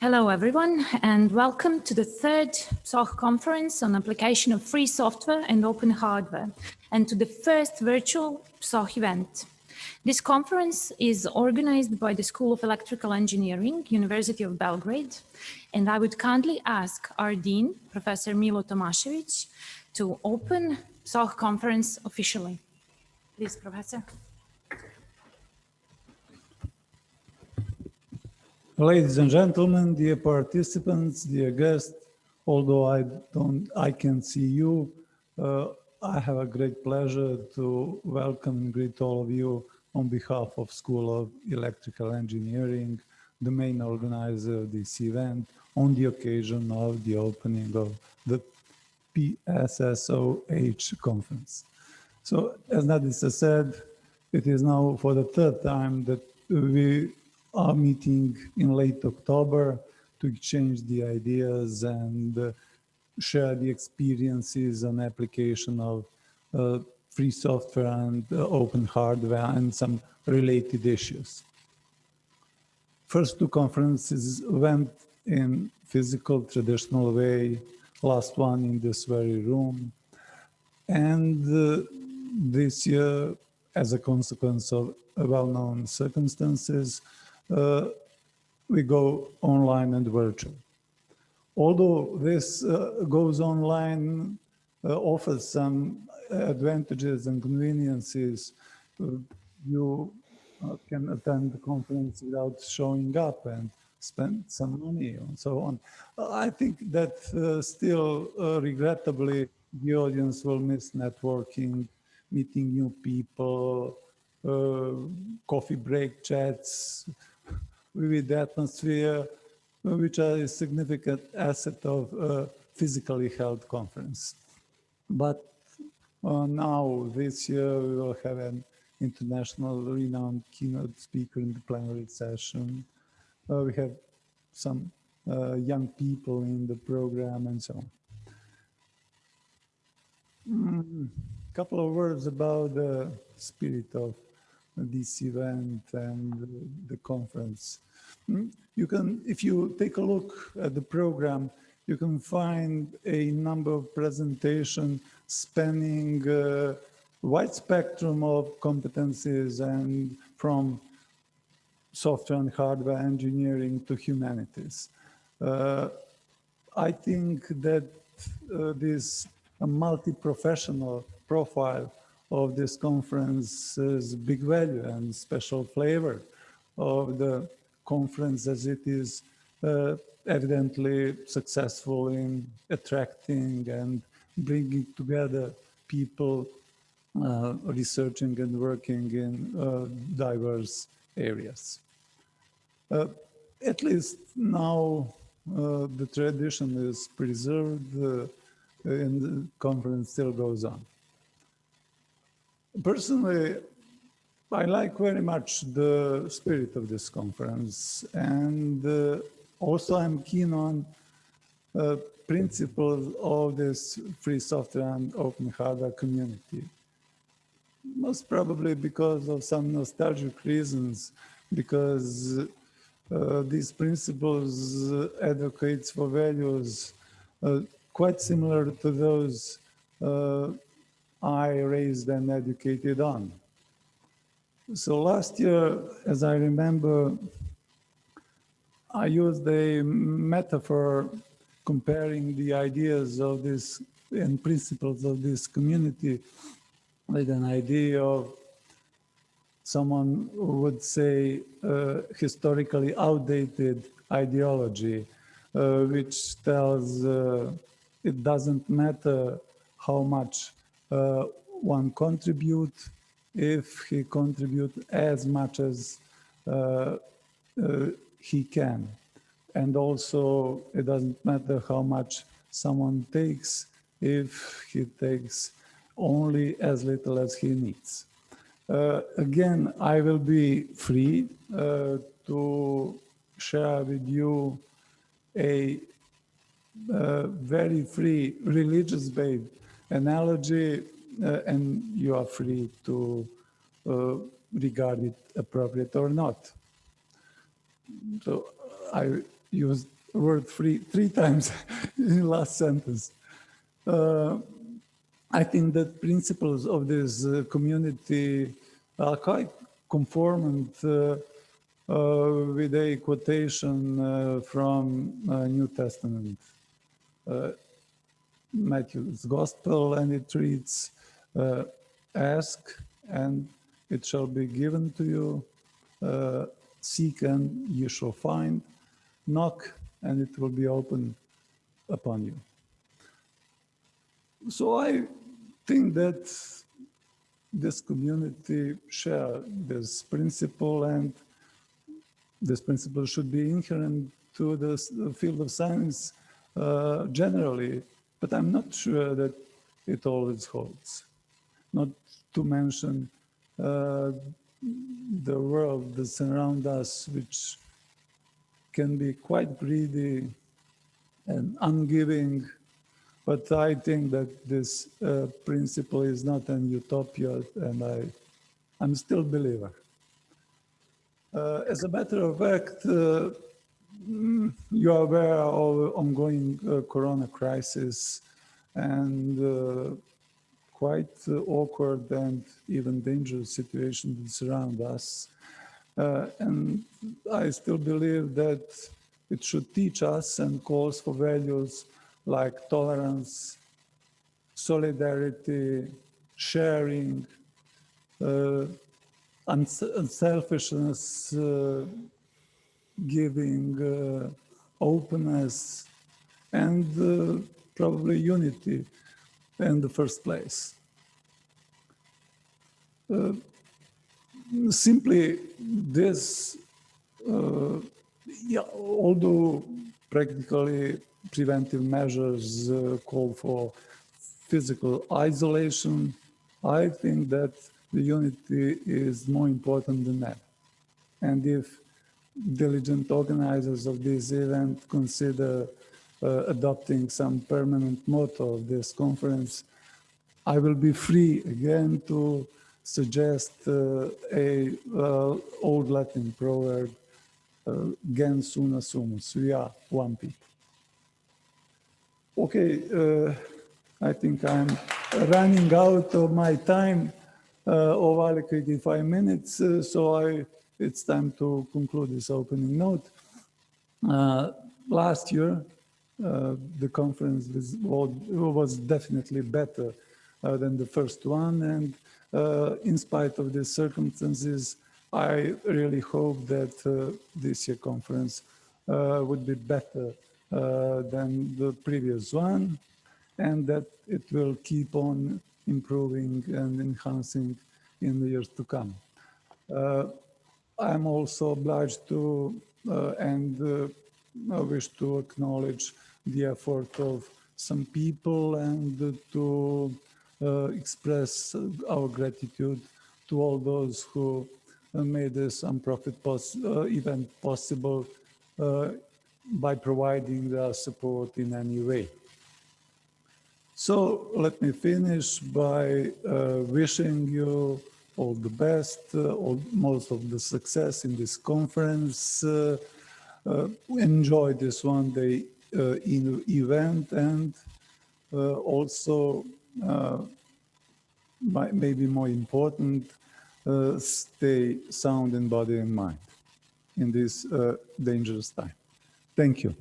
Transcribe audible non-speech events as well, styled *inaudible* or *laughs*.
Hello, everyone, and welcome to the third PSSOH conference on application of free software and open hardware, and to the first virtual PSSOH event. This conference is organized by the School of Electrical Engineering, University of Belgrade, and I would kindly ask our Dean, Professor Milo Tomasevic, to open PSSOH conference officially. Please, Professor. Ladies and gentlemen, dear participants, dear guests, although I don't, I can see you, uh, I have a great pleasure to welcome and greet all of you on behalf of School of Electrical Engineering, the main organizer of this event, on the occasion of the opening of the PSSOH conference. So as Nadisa said, it is now for the third time that we are meeting in late October to exchange the ideas and share the experiences and application of uh, free software and uh, open hardware and some related issues. First two conferences went in physical traditional way, last one in this very room. And uh, this year, as a consequence of well-known circumstances, we go online and virtual. Although this uh, goes online, uh, offers some advantages and conveniences, you can attend the conference without showing up and spend some money and so on. I think that uh, still, uh, regrettably, the audience will miss networking, meeting new people, uh, coffee break chats, vivid atmosphere, which are a significant asset of a physically held conference. But uh, now, this year, we will have an international renowned keynote speaker in the plenary session. Uh, we have some uh, young people in the program and so on. A mm, couple of words about the spirit of this event and the conference. Mm, you can, if you take a look at the program, you can find a number of presentations spanning a wide spectrum of competencies and from software and hardware engineering to humanities. Uh, I think that uh, this multi-professional profile of this conference's big value and special flavor of the conference as it is uh, evidently successful in attracting and bringing together people uh, researching and working in uh, diverse areas. Uh, at least now uh, the tradition is preserved uh, and the conference still goes on. Personally, I like very much the spirit of this conference and uh, also I'm keen on uh, principles of this free software and open hardware community. Most probably because of some nostalgic reasons, because uh, these principles advocates for values uh, quite similar to those uh, I raised and educated on. So last year, as I remember, I used a metaphor comparing the ideas of this and principles of this community with an idea of someone who would say uh, historically outdated ideology, uh, which tells uh, it doesn't matter how much uh, one contribute if he contribute as much as uh, uh, he can. And also it doesn't matter how much someone takes if he takes only as little as he needs. Uh, again, I will be free uh, to share with you a uh, very free religious-based analogy uh, and you are free to uh, regard it appropriate or not. So I used word free three *laughs* times in last sentence. Uh, I think that principles of this uh, community are quite conformant uh, uh, with a quotation uh, from uh, New Testament, uh, Matthew's Gospel, and it reads, uh, ask and it shall be given to you, uh, seek and you shall find, knock and it will be opened upon you. So I think that this community share this principle and this principle should be inherent to the the field of science uh, generally, but I'm not sure that it always holds. Not to mention uh, the world that surrounds us, which can be quite greedy and ungiving. But I think that this uh, principle is not an utopia, and I, I'm still a believer. Uh, as a matter of fact, uh, mm, you are aware of ongoing uh, corona crisis and uh, quite uh, awkward and even dangerous situation that surround us. Uh, and I still believe that it should teach us and calls for values like tolerance, solidarity, sharing, uh, uns- unselfishness, uh, giving, openness, and uh, probably unity in the first place. Uh, simply this, uh, yeah, although practically preventive measures uh, call for physical isolation, I think that the unity is more important than that. And if diligent organizers of this event consider uh, adopting some permanent motto of this conference, I will be free again to suggest uh, a uh, old Latin proverb, uh, gens una sumus, we are one people. Okay, uh, I think I'm running out of my time uh, of allocated five minutes, so I, it's time to conclude this opening note. Uh, last year, uh, the conference was, was definitely better uh, than the first one, and uh, in spite of the circumstances, I really hope that uh, this year conference uh, would be better than the previous one, and that it will keep on improving and enhancing in the years to come. I'm also obliged to uh, and uh, I wish to acknowledge the effort of some people and to uh, express our gratitude to all those who made this unprofit pos uh, event possible by providing their support in any way. So let me finish by uh, wishing you all the best, uh, all, most of the success in this conference. Uh, uh, enjoy this one day in event and also maybe more important, uh, stay sound in body and mind in this uh, dangerous time. Thank you.